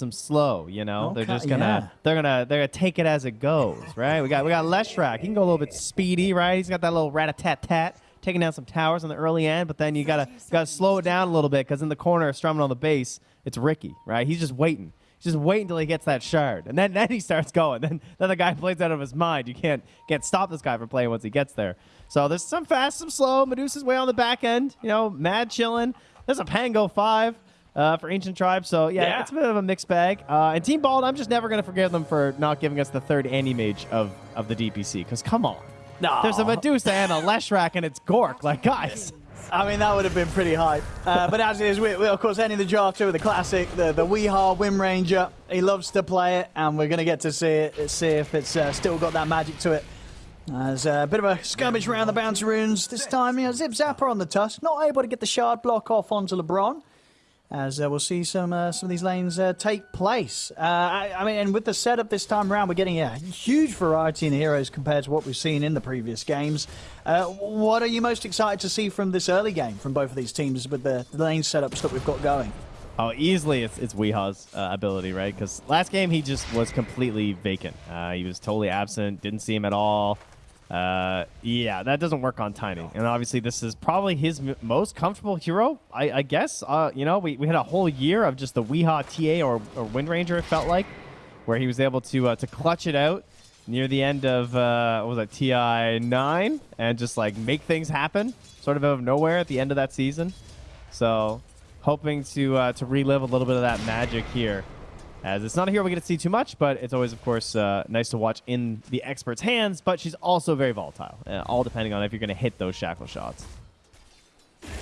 them slow, you know. they're just gonna yeah. they're gonna they're gonna take it as it goes, right? We got we got Leshrac. He can go a little bit speedy, right? He's got that little rat a tat tat, taking down some towers on the early end, but then you gotta gotta slow it down a little bit because in the corner, strumming on the base, it's Riki, right? He's just waiting. He's just waiting until he gets that shard, and then then he starts going. Then then the guy plays out of his mind. You can't can't stop this guy from playing once he gets there. So there's some fast, some slow. Medusa's way on the back end, you know, mad chilling. There's a Pango five uh, for Ancient Tribe. So yeah, Yeah. it's a bit of a mixed bag. Uh, and Team Bald, I'm just never gonna forgive them for not giving us the third Animage of of the DPC. Because come on, No. there's a Medusa and a Leshrac, and it's Gork. Like guys. I mean, that would have been pretty hype. Uh, but as it is, we, we of course ending the draft here with the classic, the the Weehaw Wind Ranger. He loves to play it, and we're going to get to see it, see if it's uh, still got that magic to it. As a bit of a skirmish around the bouncy runes this time, you know, Zip Zapper on the tusk, not able to get the shard block off onto LeBron. As uh, we'll see some uh, some of these lanes uh, take place. Uh, I, I mean, and with the setup this time around, we're getting a huge variety in heroes compared to what we've seen in the previous games. Uh, what are you most excited to see from this early game from both of these teams with the, the lane setups that we've got going? Oh, easily it's it's Weehaw's uh, ability, right? Because last game he just was completely vacant. He was totally absent. Didn't see him at all. Uh, yeah, that doesn't work on Tiny. And obviously, this is probably his most comfortable hero, I, I guess. Uh, you know, we, we had a whole year of just the Weehaw TA or, or Wind Ranger, it felt like, where he was able to uh, to clutch it out near the end of, uh, was that, TI 9 and just like make things happen sort of out of nowhere at the end of that season. So, hoping to uh, to relive a little bit of that magic here. As it's not a hero we get to see too much, but it's always, of course, uh, nice to watch in the expert's hands. But she's also very volatile, uh, all depending on if you're going to hit those shackle shots.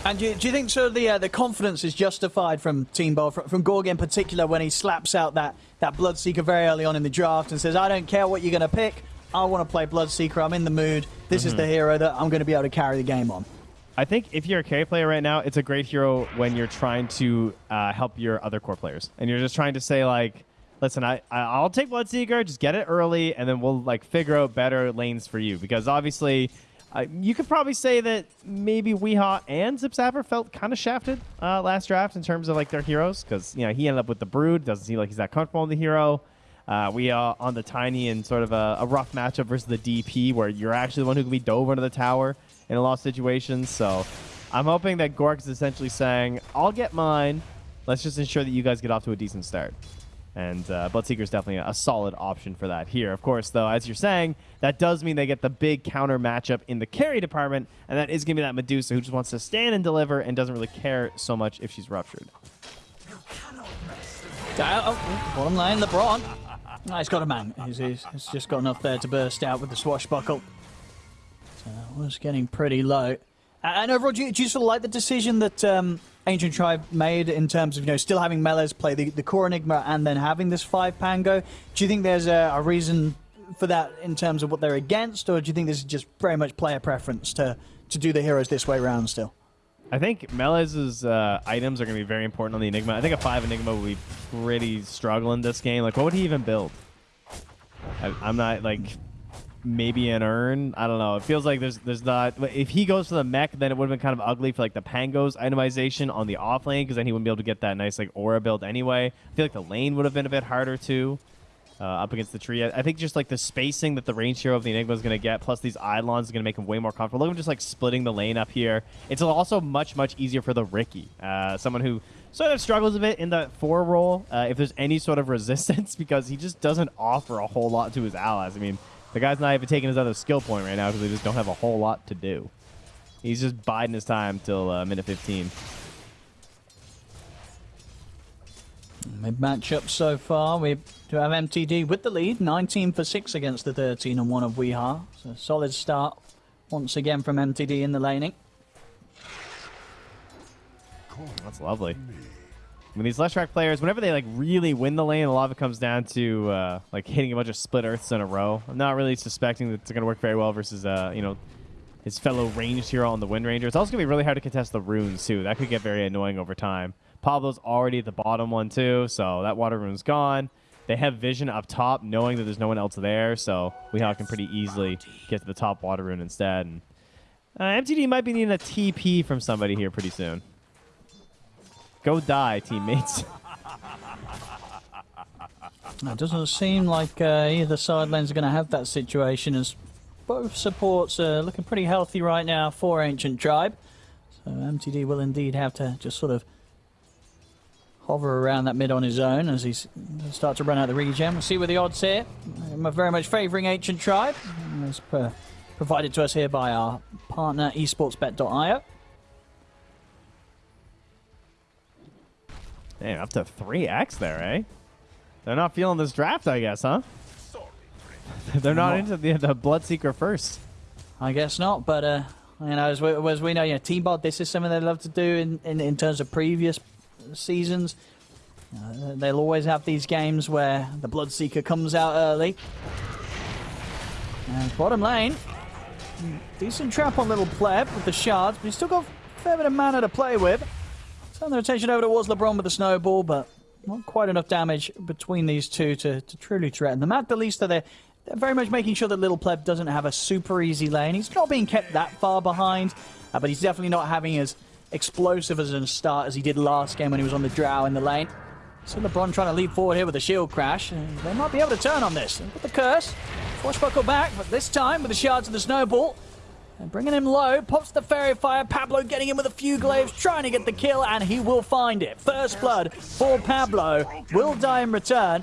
And do you, do you think so? The uh, the confidence is justified from Team Ball, from, from Gorg in particular, when he slaps out that that Bloodseeker very early on in the draft and says, "I don't care what you're going to pick. I want to play Bloodseeker. I'm in the mood. This is the hero that I'm going to be able to carry the game on." I think if you're a carry player right now, it's a great hero when you're trying to uh, help your other core players, and you're just trying to say like, "Listen, I I'll take Bloodseeker, just get it early, and then we'll like figure out better lanes for you." Because obviously, uh, you could probably say that maybe Weehaw and Zip Zapper felt kind of shafted uh, last draft in terms of like their heroes, because you know he ended up with the Brood, doesn't seem like he's that comfortable in the hero. Uh, we are on the tiny and sort of a, a rough matchup versus the DP, where you're actually the one who can be dove under the tower in a lot of situations. So I'm hoping that Gork is essentially saying, "I'll get mine. Let's just ensure that you guys get off to a decent start." And uh, Bloodseeker is definitely a, solid option for that here. Of course, though, as you're saying, that does mean they get the big counter matchup in the carry department, and that is going to be that Medusa who just wants to stand and deliver and doesn't really care so much if she's ruptured. Uh, oh, bottom lane, LeBron. He's got a man. He's, he's, he's just got enough there to burst out with the swashbuckle. So was getting pretty low. And overall, do you, do you sort of like the decision that um, Ancient Tribe made in terms of you know still having Melez play the, the core Enigma and then having this five Pango? Do you think there's a, a reason for that in terms of what they're against, or do you think this is just very much player preference to to do the heroes this way round still? I think Melee's uh, items are going to be very important on the Enigma. I think a 5 Enigma would be pretty struggling this game. Like, what would he even build? I, I'm not, like, maybe an urn. I don't know. It feels like there's there's not. If he goes for the Mek, then it would have been kind of ugly for, like, the Pangos itemization on the off lane, because then he wouldn't be able to get that nice, like, aura build anyway. I feel like the lane would have been a bit harder, too. Uh, up against the tree. I think just like the spacing that the range hero of the Enigma is going to get, plus these Eidolons is going to make him way more comfortable. Look at him just like splitting the lane up here. It's also much, much easier for the Riki, uh, someone who sort of struggles a bit in the four role uh, if there's any sort of resistance because he just doesn't offer a whole lot to his allies. I mean, the guy's not even taking his other skill point right now because they just don't have a whole lot to do. He's just biding his time till uh, minute 15. Mid matchup so far, we do have MTD with the lead, 19 for 6 against the 13 and 1 of Weeha. So solid start once again from MTD in the laning. That's lovely. Mean, these Leshrac players, whenever they like really win the lane, a lot of it comes down to uh, like hitting a bunch of split earths in a row. I'm not really suspecting that it's going to work very well versus uh, you know his fellow ranged hero on the Wind Ranger. It's also going to be really hard to contest the runes too. That could get very annoying over time. Pablo's already at the bottom one too, so that water rune's gone. They have vision up top, knowing that there's no one else there, so Weehaw can pretty easily get to the top water rune instead. And uh, MTD might be needing a TP from somebody here pretty soon. Go die, teammates. It doesn't seem like uh, either side lanes are going to have that situation as both supports are looking pretty healthy right now for Ancient Tribe. So MTD will indeed have to just sort of hover around that mid on his own as he starts to run out the regen. We'll see where the odds here. I'm very much favouring Ancient Tribe, as per provided to us here by our partner esportsbet.io. Damn, up to 3x there, eh? They're not feeling this draft, I guess, huh? They're not into the, the Bloodseeker first. I guess not, but uh, you know, as we, as we know, you know, team bot. This is something they love to do in, in, in terms of previous seasons. Uh, they'll always have these games where the Bloodseeker comes out early. And bottom lane, decent trap on little pleb with the shards, but he's still got a fair bit of mana to play with. Turn the attention over towards LeBron with the snowball, but not quite enough damage between these two to, to truly threaten them. At the least, they're, they're very much making sure that Little Pleb doesn't have a super easy lane. He's not being kept that far behind, uh, but he's definitely not having as explosive as a start as he did last game when he was on the Drow in the lane. So LeBron trying to leap forward here with a shield crash. They might be able to turn on this. With the curse, Swashbuckle back, but this time with the shards of the snowball. And bringing him low, pops the Faerie Fire. Pablo getting him with a few glaives, trying to get the kill, and he will find it. First blood for Pablo. Will die in return.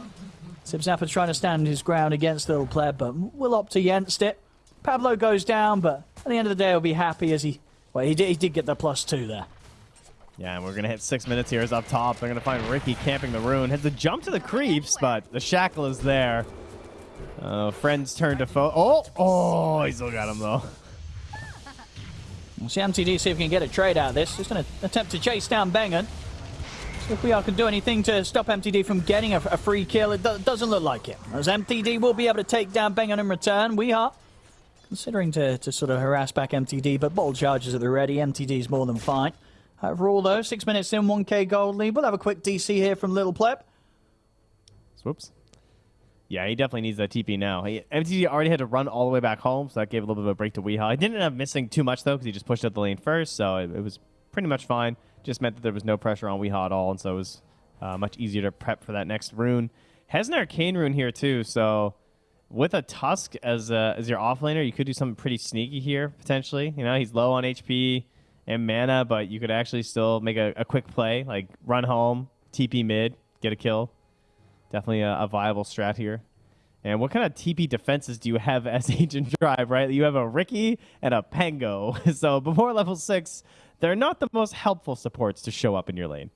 Zip Zapper trying to stand his ground against the Little player, but will opt against it. Pablo goes down, but at the end of the day, he'll be happy as he... Well, he did, he did get the plus two there. Yeah, and we're going to hit six minutes here. Is up top. They're going to find Riki camping the rune. Has to jump to the creeps, but the shackle is there. Uh, friends turn to foe. Oh, oh, he still got him, though. We'll see MTD see if we can get a trade out of this. Just going to attempt to chase down Bengen. See if we are can do anything to stop MTD from getting a, a free kill. It do doesn't look like it. As MTD will be able to take down Bengen in return. We are considering to, to sort of harass back MTD, but bold charges at the ready. MTD is more than fine. Overall, though, six minutes in, 1k gold lead. We'll have a quick DC here from Little Pleb. Whoops. Yeah, he definitely needs that TP now. He, MTD already had to run all the way back home, so that gave a little bit of a break to Weehaw. He didn't end up missing too much, though, because he just pushed up the lane first, so it, it, was pretty much fine. Just meant that there was no pressure on Weehaw at all, and so it was uh, much easier to prep for that next rune. Has an Arcane rune here, too, so with a Tusk as, uh, as your offlaner, you could do something pretty sneaky here, potentially. You know, he's low on HP and mana, but you could actually still make a, a quick play, like run home, TP mid, get a kill definitely a, a, viable strat here. And what kind of TP defenses do you have as Ancient Tribe, right? You have a Riki and a Pango. so before level 6, they're not the most helpful supports to show up in your lane.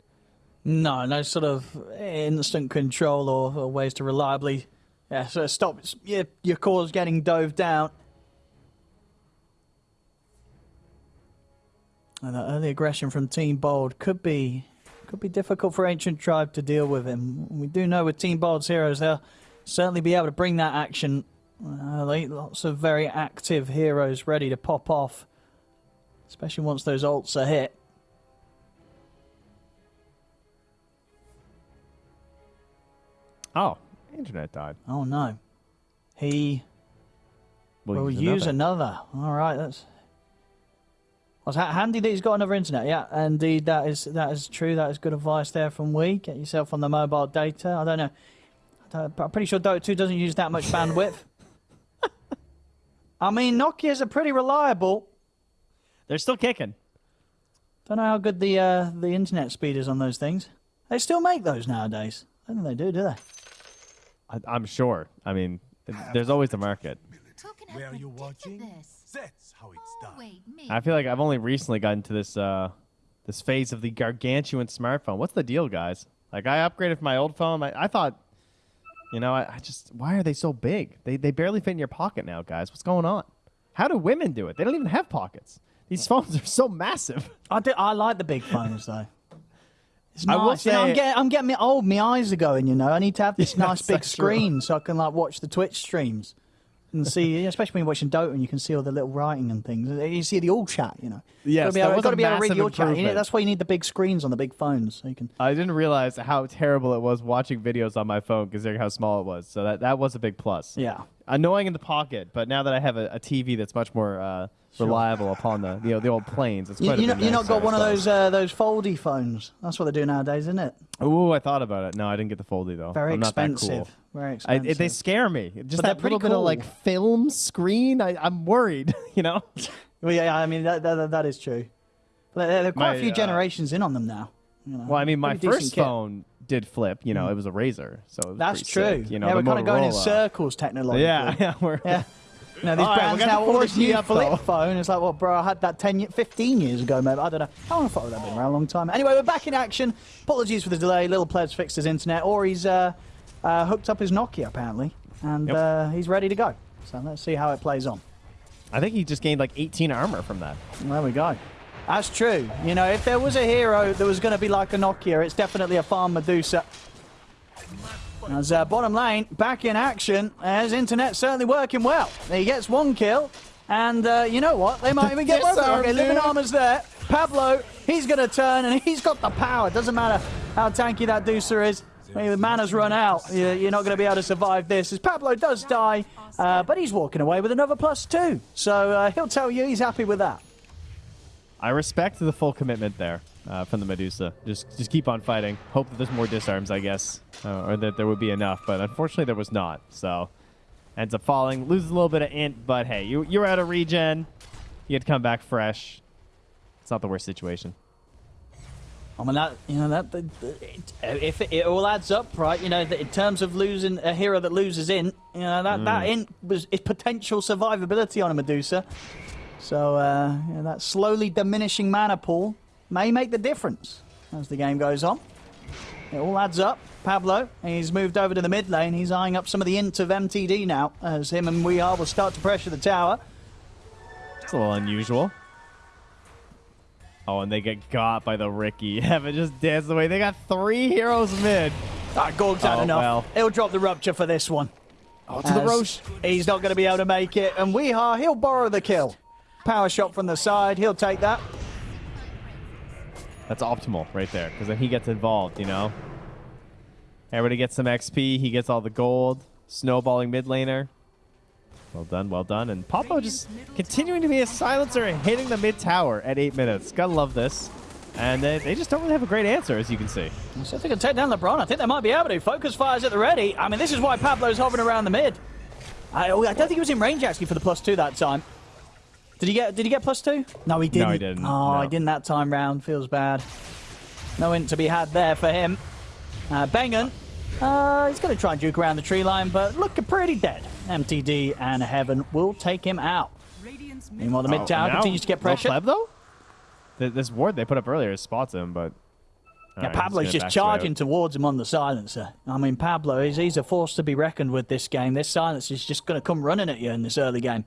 No, no sort of instant control or, or ways to reliably yeah, so stop your, your cause getting dove down. And that early aggression from Team Bald could be could be difficult for Ancient Tribe to deal with him. We do know with Team Bald's heroes, they'll certainly be able to bring that action. Uh, lots of very active heroes ready to pop off, especially once those ults are hit. Oh, internet died. Oh no. He will, use another. another. All right, that's well, it's handy that he's got another internet. Yeah, indeed, that is that is true. That is good advice there from we. Get yourself on the mobile data. I don't know. I am pretty sure Dota 2 doesn't use that much bandwidth. I mean, Nokia's are pretty reliable. They're still kicking. Don't know how good the uh, the internet speed is on those things. They still make those nowadays. I don't think they do, do they? I, am sure. I mean, there's always the market. Where are you watching? That's how it's done. Wait, I feel like I've only recently gotten to this uh, this phase of the gargantuan smartphone. What's the deal, guys? Like I upgraded from my old phone. I, I thought, you know, I, I, just why are they so big? They they barely fit in your pocket now, guys. What's going on? How do women do it? They don't even have pockets. These phones are so massive. I do, I like the big phones though. It's nice. I will say, you know, I'm getting I'm getting me old. My eyes are going. You know, I need to have this nice big screen true. so I can like watch the Twitch streams and see, especially when you're watching Dota and you can see all the little writing and things. You see the all chat, you know. Yes, you've got to be able to read your chat. You know, that's why you need the big screens on the big phones, so you can. I didn't realize how terrible it was watching videos on my phone, considering how small it was. So that that was a big plus. Yeah. Annoying in the pocket, but now that I have a, a TV that's much more uh, reliable upon the you know the old planes, it's You, quite you, not, you not got one of those uh, those foldy phones. That's what they do nowadays, isn't it? Ooh, I thought about it. No, I didn't get the foldy though. Very I'm not that expensive. cool. Very I, expensive. it- they scare me. Just But that little bit of like film screen. I, I'm worried. You know. well, yeah, I mean that, that, that is true. But there, there are quite My, a few uh, generations in on them now. You know, Well, I mean, my first kit. Did flip. You know, it was a razor, so That's true. Sick, you know, yeah, we're kind of going in circles technologically. Yeah, yeah, we're Yeah. Know, these All right, brands got now, the all this 4G new up, flip though. phone. It's like, well, bro, I had that 10, 15 years ago, maybe. I don't know. How long have that been around? A long time. Anyway, we're back in action. Apologies for the delay. Little Pleb's fixed his internet, or he's uh, uh, hooked up his Nokia, apparently. And Yep. uh, he's ready to go. So let's see how it plays on. I think he just gained like 18 armor from that. There we go. That's true. You know, if there was a hero that was going to be like a Nokia, it's definitely a Farm Medusa. As uh, bottom lane, back in action, as internet certainly working well. He gets one kill, and uh, you know what? They might even get both. Okay, Living. Armor's there. Pablo, he's going to turn, and he's got the power. Doesn't matter how tanky that Deucer is. I mean, the mana's run out. You- You're not going to be able to survive this. As Pablo does die, uh, but he's walking away with another plus two. So uh, he'll tell you he's happy with that. I respect the full commitment there uh, from the Medusa. Just just keep on fighting. Hope that there's more disarms, I guess, uh, or that there would be enough. But unfortunately, there was not. So ends up falling, loses a little bit of int. But hey, you you're out of regen. You had to come back fresh. It's not the worst situation. I mean that you know that, that it, if it, it all adds up, right? You know, that in terms of losing a hero that loses in, you know that that Mm. in was is potential survivability on a Medusa. So uh, know, that slowly diminishing mana pool may make the difference as the game goes on. It all adds up. Pablo, he's moved over to the mid lane. He's eyeing up some of the int of MTD now, as him and We Are will start to pressure the tower. It's a little unusual. Oh, and they get got by the Riki. Heaven just danced away. They got three heroes mid. Ah, Gorg's had Oh, enough. well. He'll drop the rupture for this one. Oh, to the Rosh. He's not going to be able to make it. And Weeha, he'll borrow the kill. Power shot from the side. He'll take that. That's optimal right there, because then he gets involved, you know? Everybody gets some XP. He gets all the gold. Snowballing mid laner. Well done, well done. And Popo just continuing to be a silencer and hitting the mid tower at eight minutes. Gotta love this. And they, they just don't really have a great answer, as you can see. So if they can take down LeBron, I think they might be able to. Focus fires at the ready. I mean, this is why Pablo's hovering around the mid. I, oh, I don't think he was in range actually for the plus two that time. Did he get? Did he get plus two? No, he didn't. No, he didn't, Oh, no. he didn't that time round. Feels bad. No int to be had there for him. Uh, Bengen, uh, he's going to try and juke around the tree line, but looking pretty dead. MTD and Heaven will take him out. Meanwhile, the mid tower Oh, continues to get no pressure. Pleb, though? Th- This ward they put up earlier spots him, but. Yeah, Alright, he's Pablo's just charging out. towards him on the silencer. I mean, Pablo, he's, he's a force to be reckoned with this game. This silencer is just going to come running at you in this early game.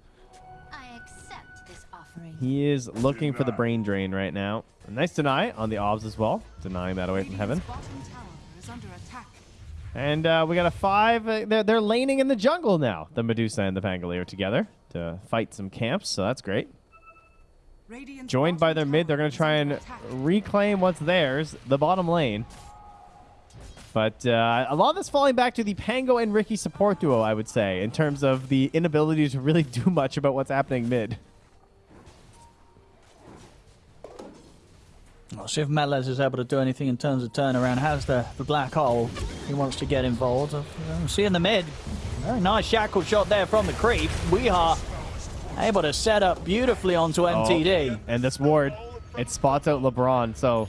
I accept this offering. He is looking for the brain drain right now. A nice deny on the obs as well, denying that away from heaven. Bottom tower is under attack. And uh, we got a five. Uh, they're, they're laning in the jungle now. The Medusa and the Pangolier together to fight some camps, so that's great. Joined by their mid, they're going to try and reclaim what's theirs, the bottom lane. But uh, a lot of this falling back to the Pango and Riki support duo, I would say, in terms of the inability to really do much about what's happening mid. We'll see if Melez is able to do anything in terms of turnaround. Has the, the black hole. He wants to get involved. Uh, see in the mid. Very nice shackle shot there from the creep. We are able to set up beautifully onto MTD. Oh, and this ward, it spots out LeBron. So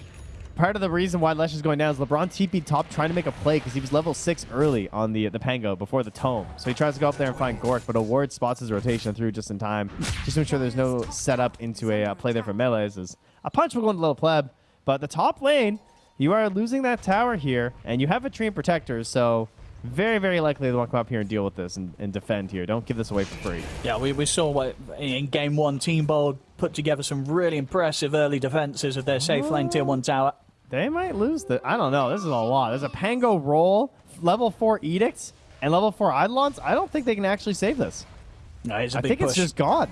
part of the reason why Lesh is going down is LeBron TP top trying to make a play because he was level six early on the the Pango before the tome. So he tries to go up there and find Gork, but a ward spots his rotation through just in time, just to make sure there's no setup into a uh, play there for Melez. Is a punch will go into little pleb, but the top lane, you are losing that tower here, and you have a Treant Protectors, so. Very, very likely they want to come up here and deal with this and, and defend here. Don't give this away for free. Yeah, we, we saw what in game one, Team Bald put together some really impressive early defenses of their safe lane tier one tower. They might lose the. I don't know. This is a lot. There's a Pango roll, level four edicts, and level four Eidolons. I don't think they can actually save this. No, it's a I big think push. it's just gone.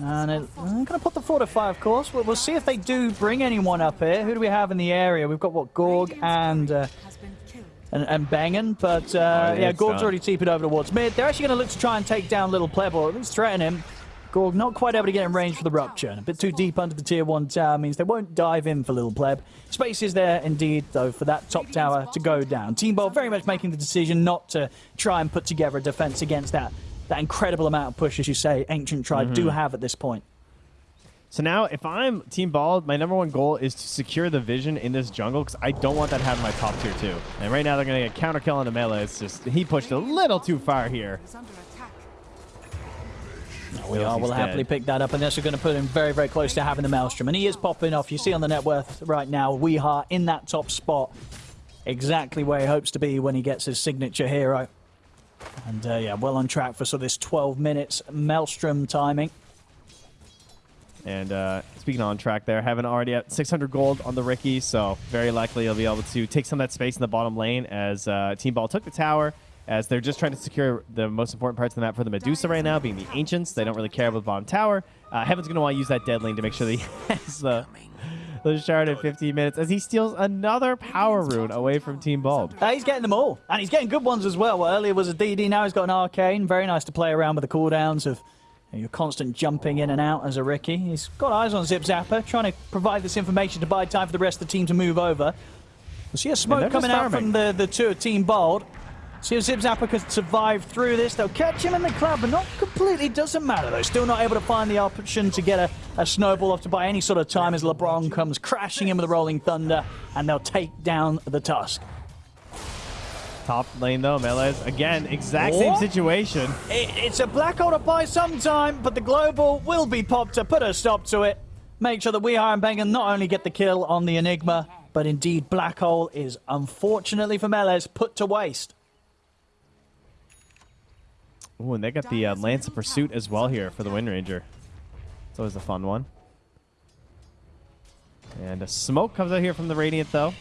And it, I'm going to put the fortify, of course. We'll, we'll see if they do bring anyone up here. Who do we have in the area? We've got what Gorg and uh, Has been killed. and, and banging. But uh, Oh, yeah, Gorg's done. already TP'd over towards mid. They're actually going to look to try and take down Little Pleb or at least threaten him. Gorg not quite able to get in range for the rupture. And a bit too deep under the tier one tower means they won't dive in for Little Pleb. Space is there indeed, though, for that top tower to go down. Team Bald very much making the decision not to try and put together a defense against that. That incredible amount of push, as you say, Ancient Tribe do mm-hmm. have at this point. So now, if I'm Team Bald, my number one goal is to secure the vision in this jungle because I don't want that having my top tier two. And right now, they're going to get counter kill on the melee. It's just he pushed a little too far here. under. We are he's will happily pick that up, and this is going to put him very, very close to having the Maelstrom. And he is popping off. You see on the net worth right now, Weeha in that top spot, exactly where he hopes to be when he gets his signature hero. And uh, yeah, well on track for sort of this 12 minutes Maelstrom timing. And uh, speaking on track there, having already at 600 gold on the Riki, so very likely he'll be able to take some of that space in the bottom lane as uh, Team Ball took the tower. As they're just trying to secure the most important parts of the map for the Medusa right now, being the Ancients. They don't really care about the bottom tower. Uh, Heaven's going to want to use that dead lane to make sure that he has the, the shard in 15 minutes as he steals another power rune away from Team Bald. Uh, he's getting them all, and he's getting good ones as well. well. Earlier was a DD, now he's got an arcane. Very nice to play around with the cooldowns of you know, your constant jumping in and out as a Riki. He's got eyes on Zip Zapper, trying to provide this information to buy time for the rest of the team to move over. We see a smoke just coming out from the, the two of Team Bald. See if Zip Zapper can survive through this. They'll catch him in the club, but not completely. Doesn't matter though. Still not able to find the option to get a, a snowball off to buy any sort of time as LeBron comes crashing in with the Rolling Thunder, and they'll take down the Tusk. Top lane though, Melez again, exact same situation. It, it's a black hole to buy sometime, but the global will be popped to put a stop to it. Make sure that we and Bengen not only get the kill on the Enigma, but indeed black hole is unfortunately for Melez put to waste. Ooh, and they got the uh, Lance of Pursuit as well here for the Wind Ranger. It's always a fun one. And a smoke comes out here from the Radiant, though.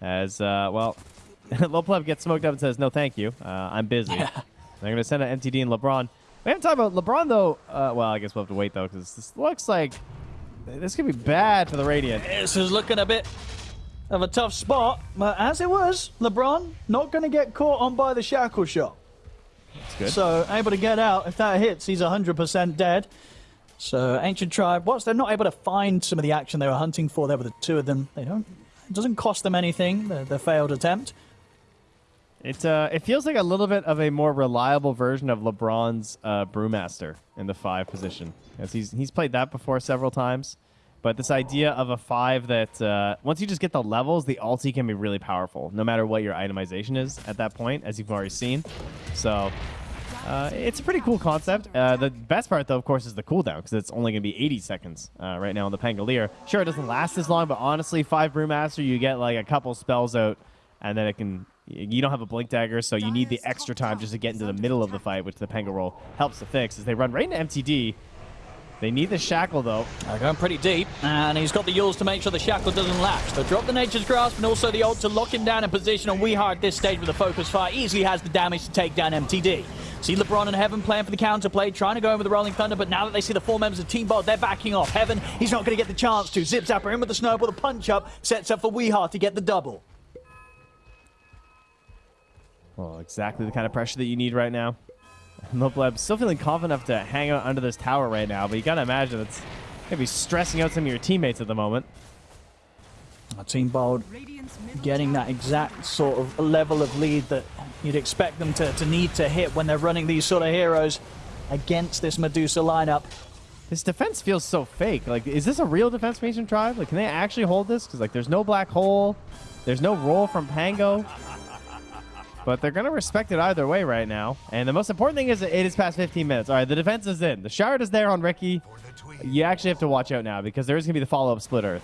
As, uh, well, Lopleb gets smoked up and says, no, thank you. Uh, I'm busy. They're going to send an MTD and LeBron. We haven't talked about LeBron, though. Uh, well, I guess we'll have to wait, though, because this looks like this could be bad for the Radiant. This is looking a bit of a tough spot, but as it was, LeBron not going to get caught on by the shackle shot. Good. So able to get out. If that hits, he's 100% dead. So Ancient Tribe, whilst they're not able to find some of the action they were hunting for, there were the two of them. They don't. It doesn't cost them anything. The, the failed attempt. It uh, it feels like a little bit of a more reliable version of LeBron's uh, Brewmaster in the five position, as he's he's played that before several times. But this idea of a five that uh, once you just get the levels, the ulti can be really powerful, no matter what your itemization is at that point, as you've already seen. So uh, it's a pretty cool concept. Uh, the best part, though, of course, is the cooldown because it's only going to be 80 seconds uh, right now on the Pangolier. Sure, it doesn't last as long, but honestly, five Brewmaster, you get like a couple spells out, and then it can. You don't have a blink dagger, so you need the extra time just to get into the middle of the fight, which the Pango roll helps to fix. As they run right into MTD, they need the shackle though. They're going pretty deep, and he's got the Eul's to make sure the shackle doesn't lapse. They'll drop the Nature's Grasp and also the ult to lock him down in position. And Weeha at this stage with a focus fire easily has the damage to take down MTD. See LeBron and Heaven playing for the counterplay, trying to go in with the Rolling Thunder, but now that they see the four members of Team Bald, they're backing off. Heaven, he's not going to get the chance to. Zip Zapper in with the snowball, the punch up, sets up for Weeha to get the double. Well, exactly the kind of pressure that you need right now. Mobleb still feeling confident enough to hang out under this tower right now, but you gotta imagine it's maybe stressing out some of your teammates at the moment. Uh, Team Bald getting that exact sort of level of lead that you'd expect them to, to need to hit when they're running these sort of heroes against this Medusa lineup. This defense feels so fake. Like, is this a real defense formation tribe? Like, can they actually hold this? Because like, there's no black hole, there's no roll from Pango. But they're gonna respect it either way right now. And the most important thing is that it is past 15 minutes. All right, the defense is in. The shard is there on Riki. You actually have to watch out now because there is gonna be the follow-up split earth.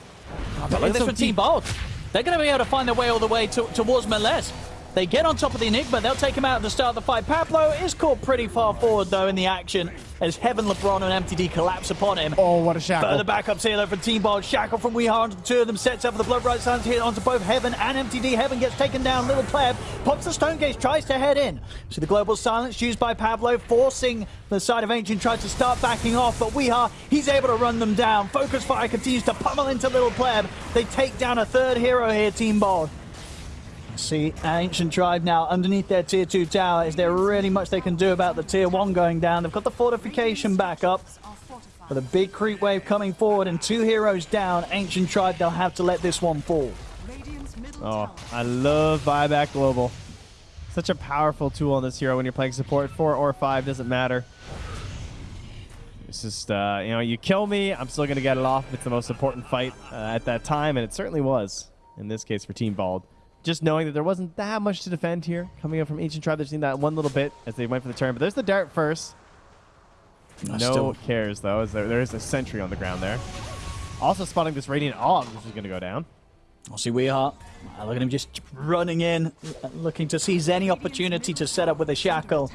Ah, but look at this for Team. Bold. They're going to be able to find their way all the way to, towards Melez. They get on top of the Enigma. They'll take him out at the start of the fight. Pablo is caught pretty far forward, though, in the action as Heaven, LeBron, and MTD collapse upon him. Oh, what a shackle. Further backups here, though, from Team Bald. Shackle from Weeha onto the two of them. Sets up for the Blood Rite Silence here onto both Heaven and MTD. Heaven gets taken down. Little Pleb pops the Stone Gaze, tries to head in. So the Global Silence used by Pablo, forcing the side of Ancient tries to start backing off. But Weeha, he's able to run them down. Focus Fire continues to pummel into Little Pleb. They take down a third hero here, Team Bald. See, Ancient Tribe now underneath their tier 2 tower. Is there really much they can do about the tier 1 going down? They've got the fortification back up. With a big creep wave coming forward and two heroes down, Ancient Tribe, they'll have to let this one fall. Oh, I love buyback global. Such a powerful tool on this hero when you're playing support. Four or five doesn't matter. It's just uh, you know, you kill me, I'm still gonna get it off. It's the most important fight uh, at that time, and it certainly was in this case for Team Bald. Just knowing that there wasn't that much to defend here, coming up from Ancient Tribe, they've seen that one little bit as they went for the turn. But there's the dart first. No Still- cares though, as there, there is a sentry on the ground there. Also spotting this Radiant Og, which is gonna go down. We'll see Weeheart. Uh, look at him just running in, looking to seize any opportunity to set up with a shackle.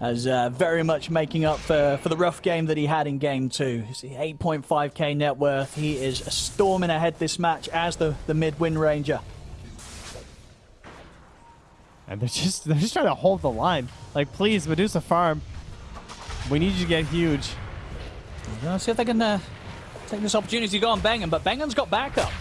As uh, very much making up for, for the rough game that he had in game two. You see, 8.5k net worth. He is storming ahead this match as the, the mid win ranger. And they're just they're just trying to hold the line. Like, please, Medusa Farm. We need you to get huge. Let's see if they can uh, take this opportunity to go on Bengen, but Bengen's got backup.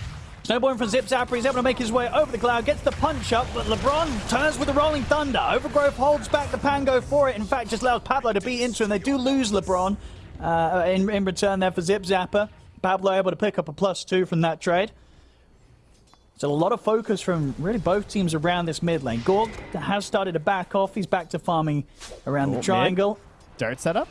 Snowballing from Zip Zapper, he's able to make his way over the cloud, gets the punch up, but LeBron turns with the Rolling Thunder. Overgrowth holds back the Pango for it. In fact, just allows Pablo to beat into, him. they do lose LeBron uh, in, in return there for Zip Zapper. Pablo able to pick up a plus two from that trade. So a lot of focus from really both teams around this mid lane. Gorg has started to back off. He's back to farming around Oh, the mid. triangle. Dart setup.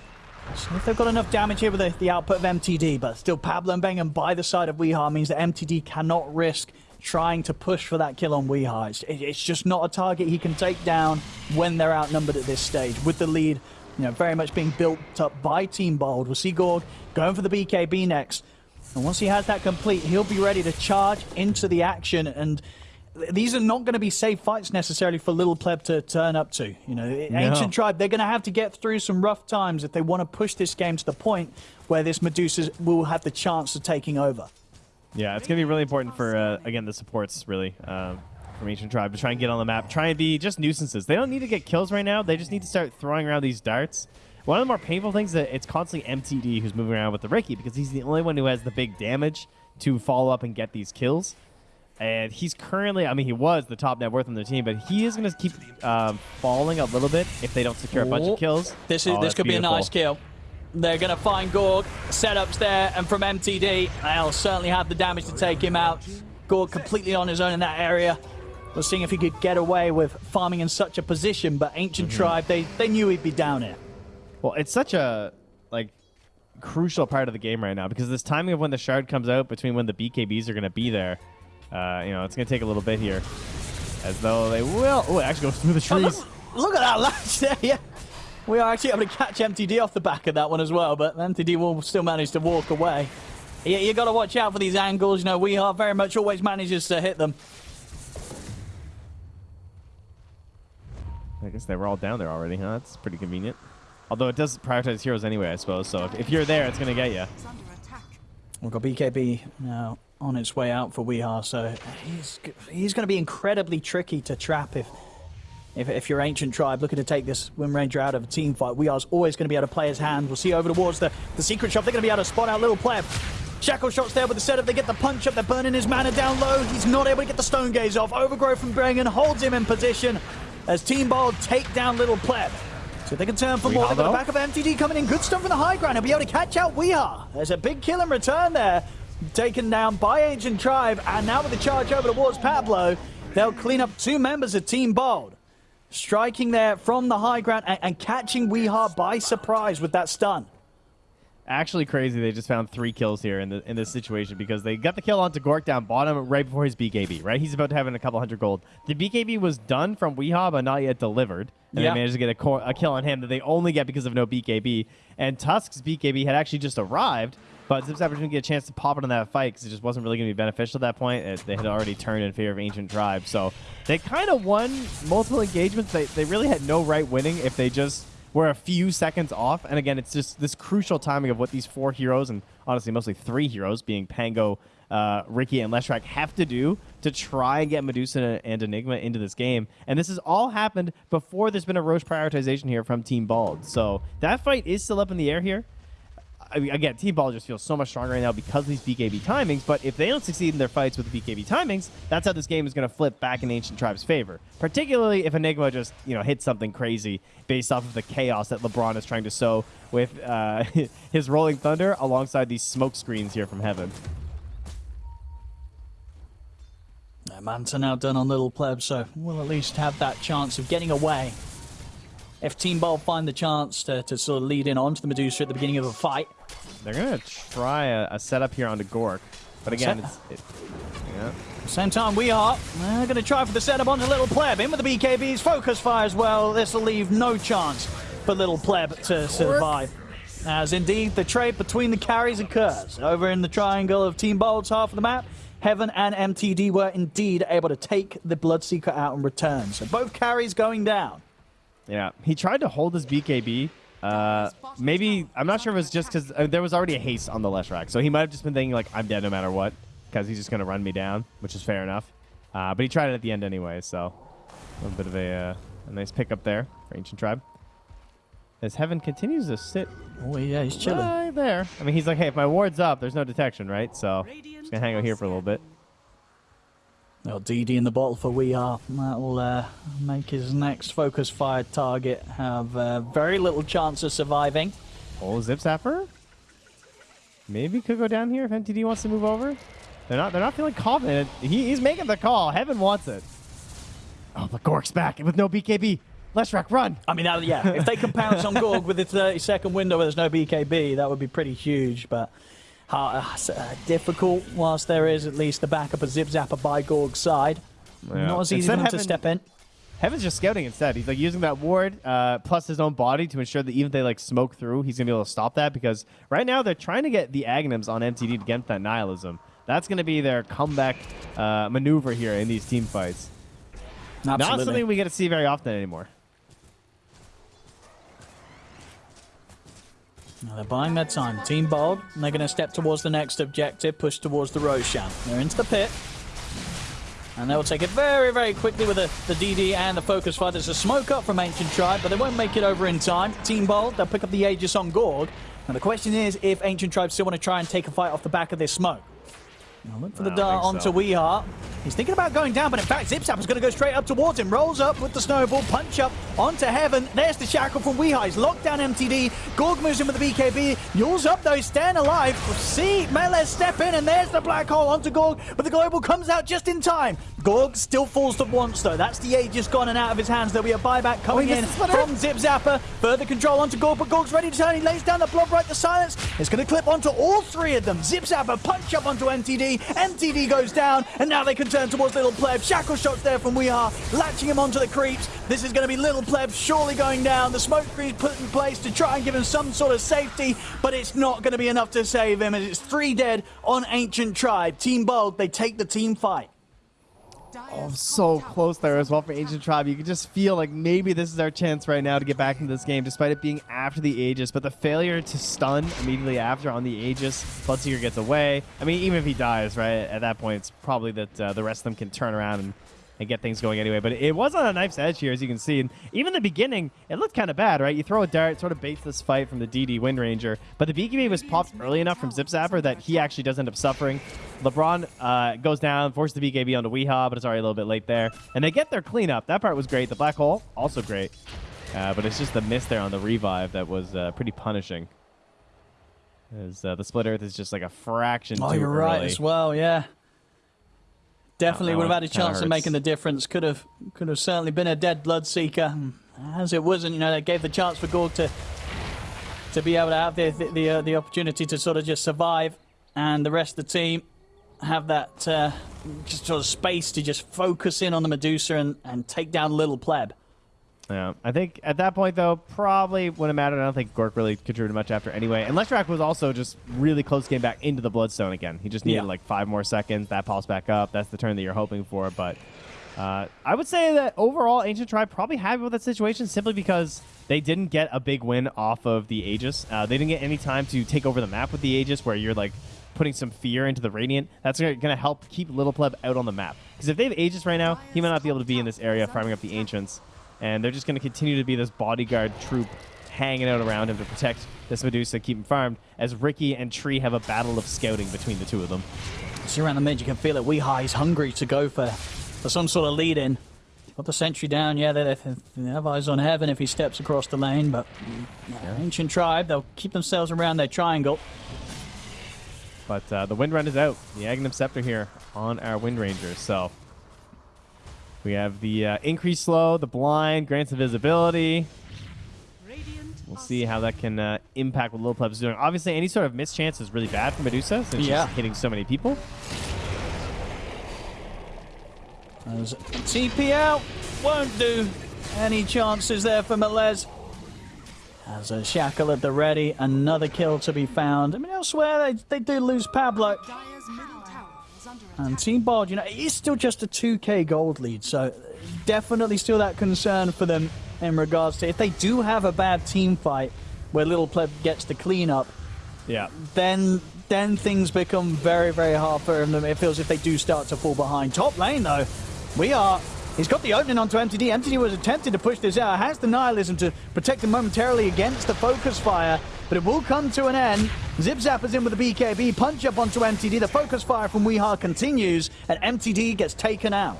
So if they've got enough damage here with the, the output of MTD, but still Pablo and Bengen by the side of Weehaw means that MTD cannot risk trying to push for that kill on Weehaw. It's, it- it's just not a target he can take down when they're outnumbered at this stage. With the lead, you know, very much being built up by Team Bald. We'll see Gorg going for the BKB next. And once he has that complete, he'll be ready to charge into the action and these are not going to be safe fights necessarily for Little Pleb to turn up to. You know, Ancient Tribe, they're going to have to get through some rough times if they want to push this game to the point where this Medusa will have the chance of taking over. Yeah, it's gonna be really important for uh, again the supports really um, from Ancient Tribe to try and get on the map, try and be just nuisances. They don't need to get kills right now. They just need to start throwing around these darts. One of the more painful things is that it's constantly MTD who's moving around with the Riki because he's the only one who has the big damage to follow up and get these kills. And he's currently, I mean, he was the top net worth on the team, but he is going to keep um, falling a little bit if they don't secure a bunch Oh, of kills. This is Oh, this that's could be a nice kill. They're going to find Gorg. Setups there, and from MTD, they'll certainly have the damage to take him out. Gorg completely on his own in that area. We're seeing if he could get away with farming in such a position, but Ancient Mm-hmm. Tribe, they, they knew he'd be down here. Well, it's such a like crucial part of the game right now because this timing of when the shard comes out between when the BKBs are going to be there, uh, you know, it's going to take a little bit here. As though they will. Oh, it actually goes through the Oh, trees. look, look at that latch there, yeah. We are actually able to catch MTD off the back of that one as well, but MTD will still manage to walk away. You, you got to watch out for these angles. You know, we are very much always manages to hit them. I guess they were all down there already, huh? That's pretty convenient. Although it does prioritize heroes anyway, I suppose. So if, if you're there, it's going to get you. It's under attack. We've got BKB now on its way out for Weehaw, so he's he's going to be incredibly tricky to trap if, if if you're Ancient Tribe looking to take this Wind Ranger out of a team fight. Weehar's always going to be able to play his hand. We'll see over towards the, the secret shop. They're going to be able to spot out Little Pleb. Shackle shots there with the setup. They get the punch up. They're burning his mana down low. He's not able to get the Stone Gaze off. Overgrowth from Bengen holds him in position as Team Bald take down Little Pleb. So they can turn for more. They've got the back of MTD coming in. Good stuff from the high ground. He'll be able to catch out Weehaw. There's a big kill and return there. Taken down by Ancient Tribe. And now with the charge over towards Pablo, they'll clean up two members of Team Bald. Striking there from the high ground and, and catching Weehaw by surprise with that stun. Actually, crazy. They just found three kills here in the in this situation because they got the kill onto Gork down bottom right before his BKB. Right, he's about to have in a couple hundred gold. The BKB was done from Weehaw, but not yet delivered. And Yeah. they managed to get a, a kill on him that they only get because of no BKB. And Tusk's BKB had actually just arrived, but Zip Zapper didn't get a chance to pop it on that fight because it just wasn't really going to be beneficial at that point. It, they had already turned in favor of Ancient Tribe. So they kind of won multiple engagements. They, they really had no right winning if they just were a few seconds off. And again, it's just this crucial timing of what these four heroes, and honestly, mostly three heroes, being Pango, uh, Riki, and Leshrac, have to do to try and get Medusa and Enigma into this game. And this has all happened before there's been a Rosh prioritization here from Team Bald. So that fight is still up in the air here. I mean, again, Team Ball just feels so much stronger right now because of these BKB timings. But if they don't succeed in their fights with the BKB timings, that's how this game is going to flip back in Ancient Tribe's favor. Particularly if Enigma just you know hits something crazy based off of the chaos that LeBron is trying to sow with uh, his Rolling Thunder alongside these smoke screens here from Heaven. Manta now done on Little Pleb, so we'll at least have that chance of getting away. If Team Bald find the chance to, to sort of lead in onto the Medusa at the beginning of a fight, They're going to try a, a setup here onto Gork. But again, it's, it, yeah. Same time we are. Uh, we're going to try for the setup onto Little Pleb. In with the BKB's focus fire as well. This will leave no chance for Little Pleb to survive. As indeed the trade between the carries occurs. Over in the triangle of Team Bald's half of the map, Heaven and MTD were indeed able to take the Bloodseeker out in return. So both carries going down. Yeah, he tried to hold his BKB. Uh, maybe I'm not sure if it's just because uh, there was already a haste on the Leshrac, so he might have just been thinking like I'm dead no matter what, because he's just gonna run me down, which is fair enough. Uh, but he tried it at the end anyway, so a little bit of a, uh, a nice pickup there for Ancient Tribe. As Heaven continues to sit Oh, yeah, he's chilling. right there. I mean, he's like, hey, if my ward's up, there's no detection, right? So just gonna hang out here for a little bit. Well, DD in the bottle for We Are. That'll uh, make his next focus fire target have uh, very little chance of surviving. Oh, Zip Zapper? Maybe could go down here if MTD wants to move over. They're not. They're not feeling confident. He, he's making the call. Heaven wants it. Oh, but Gork's back with no BKB. Leshrac, run! I mean, that, yeah, if they can pounce on Gorg with the 30 second window where there's no BKB, that would be pretty huge. But uh, uh, difficult, whilst there is at least the backup of Zip Zapper by Gorg's side. Yeah. Not as easy Instead, for them to step in. Heaven's just scouting instead. He's like using that ward uh, plus his own body to ensure that even if they like smoke through, he's gonna be able to stop that because right now they're trying to get the Aghanims on MTD to get that nihilism. That's gonna be their comeback uh, maneuver here in these team fights. Not something we get to see very often anymore. Now they're buying their time. Team Bald, and they're going to step towards the next objective, push towards the Roshan. They're into the pit. And they'll take it very, very quickly with the, the DD and the Focus Fire. There's a smoke up from Ancient Tribe, but they won't make it over in time. Team Bald, they'll pick up the Aegis on Gorg. Now the question is if Ancient Tribe still want to try and take a fight off the back of this smoke. Now look for the I dart think onto so. Weeheart. He's thinking about going down, but in fact, Zip is going to go straight up towards him. Rolls up with the snowball, punch up onto Heaven. There's the shackle from Weeheart. He's locked down MTD. Gorg moves in with the BKB. Eul's up though, He's staying alive. See Melez step in, and there's the black hole onto Gorg, but the global comes out just in time. Gorg still falls to once though. That's the Aegis gone and out of his hands. There'll be a buyback coming oh, he in missed the splitter. from Zip Zapper. Further control onto Gorg, but Gorg's ready to turn. He lays down the Blood Rite to silence. It's going to clip onto all three of them. Zip Zapper punch up onto MTD. MTD goes down, and now they can turn towards Little Pleb. Shackle shots there from We Are, latching him onto the creeps. This is going to be Little Pleb surely going down. The smoke screen put in place to try and give him some sort of safety, but it's not going to be enough to save him. As it's three dead on Ancient Tribe. Team Bald, they take the team fight. Oh, so close there as well for Ancient Tribe. You can just feel like maybe this is our chance right now to get back into this game, despite it being after the Aegis. But the failure to stun immediately after on the Aegis, Bloodseeker gets away. I mean, even if he dies, right, at that point, it's probably that uh, the rest of them can turn around and, and get things going anyway. But it was on a knife's edge here, as you can see. And even the beginning, it looked kind of bad, right? You throw a dart, sort of baits this fight from the DD Wind Ranger. But the BKB was popped early enough from Zip Zapper that he actually does end up suffering. LeBron uh, goes down, forces the BKB onto Weehaw, but it's already a little bit late there. And they get their cleanup. That part was great. The black hole, also great. Uh, but it's just the miss there on the revive that was uh, pretty punishing. As uh, the split earth is just like a fraction Oh, you're right as well. Yeah, definitely would have had a chance of making the difference. Could have, could have certainly been a dead Bloodseeker. As it wasn't, you know, that gave the chance for Gorg to to be able to have the the the, uh, the opportunity to sort of just survive, and the rest of the team have that uh, just sort of space to just focus in on the Medusa and, and take down Little Pleb. Yeah, I think at that point though, probably wouldn't have mattered. I don't think Gork really contributed much after anyway. And Leshrac was also just really close getting back into the Bloodstone again. He just needed Yeah. like five more seconds. That pops back up. That's the turn that you're hoping for. But uh, I would say that overall, Ancient Tribe probably happy with that situation simply because they didn't get a big win off of the Aegis. Uh, they didn't get any time to take over the map with the Aegis, where you're like putting some fear into the Radiant. That's going to help keep Little Pleb out on the map. Because if they have Aegis right now, he might not be able to be in this area farming up the Ancients. And they're just going to continue to be this bodyguard troop hanging out around him to protect this Medusa, keep him farmed, as Riki and Tree have a battle of scouting between the two of them. See around the mid, you can feel it. Weeha is hungry to go for, for some sort of lead in. Got the sentry down, yeah, they, they, they have eyes on heaven if he steps across the lane, but yeah, Ancient Tribe, they'll keep themselves around their triangle. But uh, the Wind Run is out. The Aghanim Scepter here on our Wind Ranger. So we have the uh, increased slow, the blind, grants invisibility. Radiant We'll see how that can uh, impact what Little Pleb's doing. Obviously, any sort of mischance is really bad for Medusa since Yeah. she's hitting so many people. As TP out won't do any chances there for Melez. As a shackle at the ready, another kill to be found. I mean, elsewhere they, they do lose Pablo. Dire's middle tower is under attack. And Team Bald, you know, it is still just a 2k gold lead, so definitely still that concern for them in regards to if they do have a bad team fight where Little Pleb gets the cleanup, Yeah. then then things become very, very hard for them. It feels if they do start to fall behind. Top lane, though, we are. He's got the opening onto MTD. MTD was attempting to push this out. Has the nihilism to protect him momentarily against the focus fire, but it will come to an end. Zip Zapper's in with the BKB. Punch up onto MTD. The focus fire from Weeha continues, and MTD gets taken out.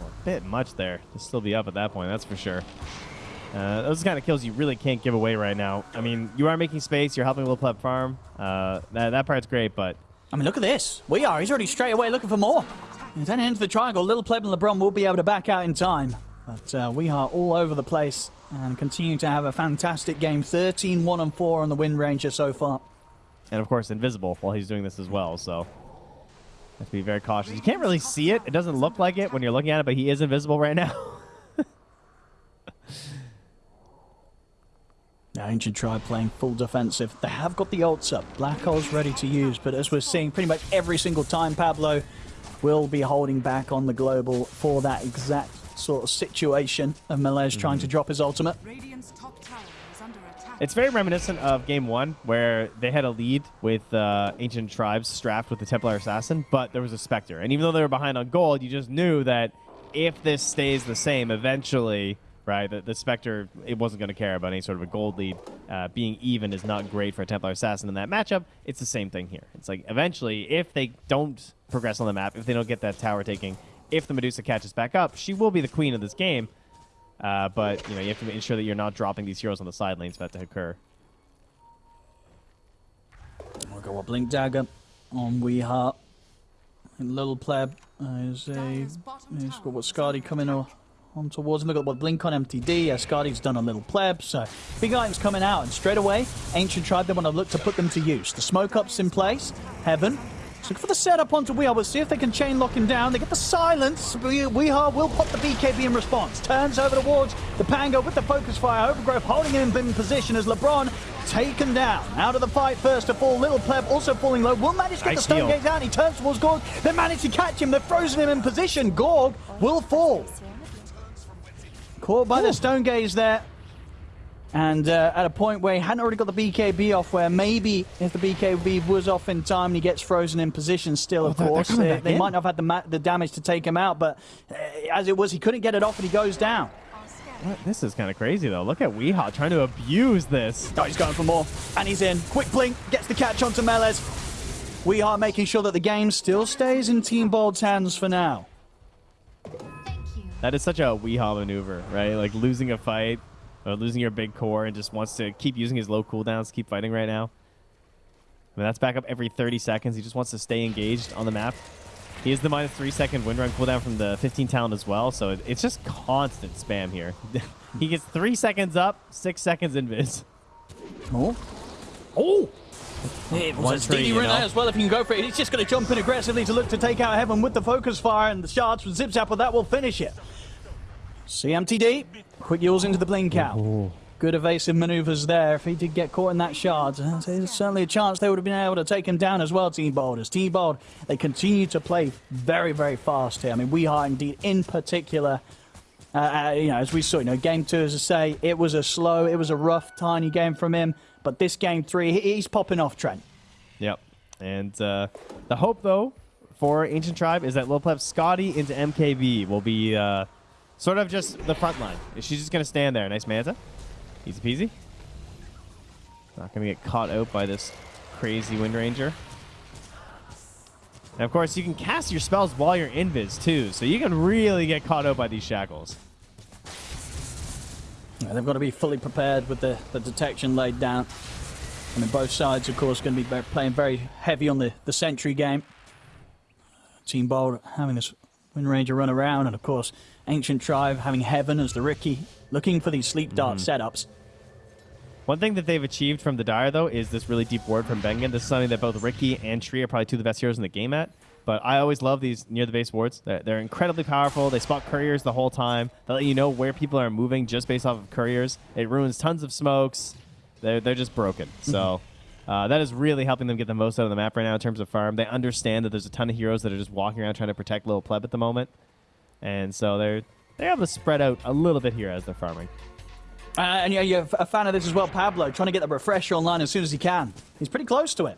A bit much there to still be up at that point, that's for sure. Uh, those are the kind of kills you really can't give away right now. I mean, you are making space, you're helping Little Pleb farm. Uh, that, that part's great, but I mean, look at this. We are. He's already straight away looking for more. He's heading into the triangle. Little Pleb and LeBron will be able to back out in time. But uh, we are all over the place and continue to have a fantastic game. 13 1 and 4 on the Wind Ranger so far. and of course invisible while he's doing this as well. So have to be very cautious. You can't really see it. It doesn't look like it when you're looking at it, but he is invisible right now. Now, Ancient Tribe playing full defensive. They have got the ults up. Black Hole's ready to use, but as we're seeing pretty much every single time, Pablo will be holding back on the global for that exact sort of situation of Melez trying to drop his ultimate. Top tower is under it's very reminiscent of game one where they had a lead with uh, ancient tribes strapped with the Templar assassin, but there was a specter. And even though they were behind on gold, you just knew that if this stays the same, eventually, right, the, the specter it wasn't going to care about any sort of a gold lead. Uh, being even is not great for a Templar assassin in that matchup. It's the same thing here. It's like eventually, if they don't progress on the map, if they don't get that tower taking, if the Medusa catches back up, she will be the queen of this game. Uh, but you know you have to ensure that you're not dropping these heroes on the side lanes for that to occur. We'll go a Blink Dagger on Weeheart. And Little Pleb uh, is a. Dire's bottom He's tower got what is Skadi coming on, on towards him. Look at what Blink on MTD. Yeah, Skadi's done a Little Pleb. So big items coming out. And straight away, Ancient Tribe, they want to look to put them to use. The smoke up's in place. Heaven. Look for the setup onto Weehaw. We'll see if they can chain lock him down. They get the silence. We- Weehaw will pop the BKB in response. Turns over towards the Pango with the focus fire. Overgrowth holding him in position as LeBron taken down. Out of the fight first to fall. Little Pleb also falling low. Will manage to get Nice the Stone Gaze down. He turns towards Gorg. They manage to catch him. They've frozen him in position. Gorg will fall. Caught by the stone gaze there. And uh, at a point where he hadn't already got the BKB off, where maybe if the BKB was off in time and he gets frozen in position still, of they're- they're course, they, they might not have had the, ma- the damage to take him out. But uh, as it was, he couldn't get it off and he goes down. What? This is kind of crazy though. Look at Weehaw trying to abuse this. Oh, he's going for more. And he's in. Quick blink, gets the catch onto Melez. We are making sure that the game still stays in Team Bald's hands for now. Thank you. That is such a Weehaw maneuver, right? Like losing a fight or losing your big core and just wants to keep using his low cooldowns, keep fighting right now. I mean, that's back up every 30 seconds. He just wants to stay engaged on the map. He is the minus three second wind run cooldown from the 15 talent as well, so it, it's just constant spam here. he gets three seconds up, six seconds invis. Oh. Oh! It One was a tree, steady you run know? as well if you can go for it. He's just going to jump in aggressively to look to take out Heaven with the focus fire and the shards from Zip Zapper. That will finish it. CMTD. Quick yours into the blink out. Good evasive maneuvers there. If he did get caught in that shard, uh, there's certainly a chance they would have been able to take him down as well, Team Bald. As Team Bald, they continue to play very, very fast here. I mean, we are indeed in particular. Uh, uh, you know, as we saw, you know, game two, as I say, it was a slow, it was a rough, tiny game from him. But this game three, he's popping off, Trent. Yep. And uh, the hope, though, for Ancient Tribe is that Lil Pleb Skadi into MKB will be uh, sort of just the front line. She's just going to stand there. Nice Manta. Easy peasy. Not going to get caught out by this crazy Wind Ranger. And of course, you can cast your spells while you're invis too, so you can really get caught out by these shackles. Yeah, they've got to be fully prepared with the, the detection laid down. I mean, both sides, of course, going to be playing very heavy on the, the sentry game. Team Bald having this Wind Ranger run around, and of course, Ancient Tribe having Heaven as the Riki, looking for these sleep dart mm-hmm. setups. One thing that they've achieved from the Dire, though, is this really deep ward from Bengen. This is something that both Riki and Tree are probably two of the best heroes in the game at. But I always love these near the base wards. They're, they're incredibly powerful. They spot couriers the whole time. They let you know where people are moving just based off of couriers. It ruins tons of smokes. They're, they're just broken. So mm-hmm. Uh, that is really helping them get the most out of the map right now in terms of farm. They understand that there's a ton of heroes that are just walking around trying to protect little pleb at the moment. And so they're, they're able to spread out a little bit here as they're farming. Uh, and yeah, you're a fan of this as well, Pablo, trying to get the refresher online as soon as he can. He's pretty close to it.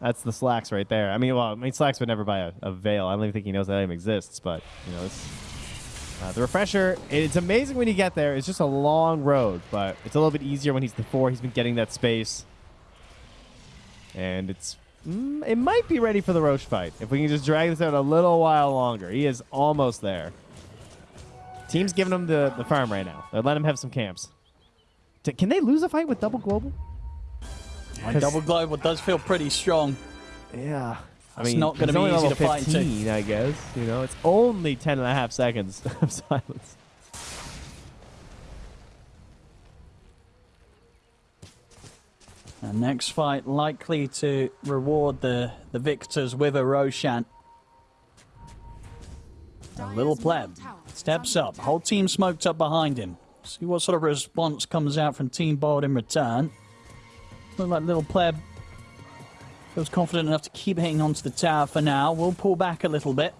That's the slacks right there. I mean, well, I mean, slacks would never buy a, a veil. I don't even think he knows that item exists. But you know, it's, uh, the refresher. It's amazing when you get there. It's just a long road, but it's a little bit easier when he's the four. He's been getting that space, and it's mm, it might be ready for the Rosh fight if we can just drag this out a little while longer. He is almost there. Team's giving him the, the farm right now. They're letting him have some camps. T- Can they lose a fight with double global? Double Global does feel pretty strong. Yeah. I It's mean, not gonna be only easy to fight 15, I guess. You know, it's only 10 and a half seconds of silence. And next fight likely to reward the, the victors with a Roshan. A little pleb steps up. Whole team smoked up behind him. See what sort of response comes out from Team Bald in return. Look like little pleb feels confident enough to keep hitting onto the tower for now. We'll pull back a little bit.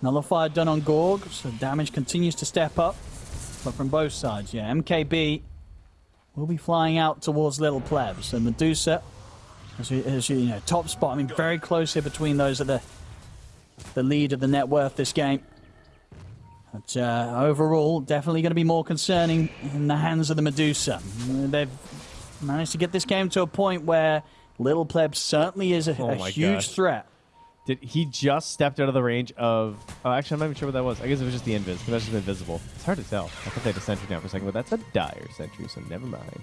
Nullifier done on Gorg, so damage continues to step up. But from both sides, yeah. MKB will be flying out towards Little Plebs. And Medusa, as you, as you, you know, top spot. I mean, very close here between those at the the lead of the net worth this game. But uh, overall, definitely going to be more concerning in the hands of the Medusa. They've managed to get this game to a point where Little Pleb certainly is a, Oh a huge threat. Did he just stepped out of the range of? Oh, actually, I'm not even sure what that was. I guess it was just the invis. Because that's just invisible. It's hard to tell. I thought they had a sentry down for a second, but that's a dire sentry, so never mind.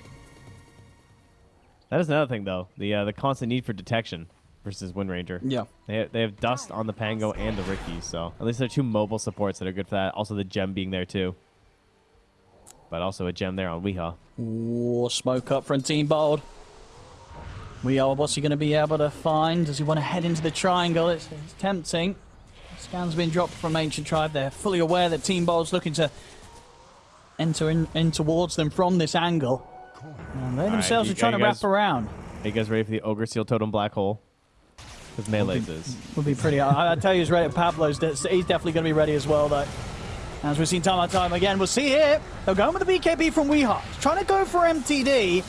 That is another thing, though. The uh, the constant need for detection versus Wind Ranger. Yeah. They have, they have dust on the Pango and the Riki, so at least they're two mobile supports that are good for that. Also, the gem being there too. But also a gem there on Weehaw. Ooh, smoke up from Team Bald. We are. What's he going to be able to find? Does he want to head into the triangle? It's, it's tempting. Scan's been dropped from Ancient Tribe. They're fully aware that Team Bald's looking to enter in, in towards them from this angle. And they themselves you- are trying to guys- wrap around. Are you guys ready for the Ogre Seal Totem Black Hole? Because Melee's is. Would be pretty. I, I tell you, he's ready. Pablo's. He's definitely going to be ready as well, though. As we've seen time and time again, we'll see here. They're going with the BKB from Weehaw. Trying to go for MTD.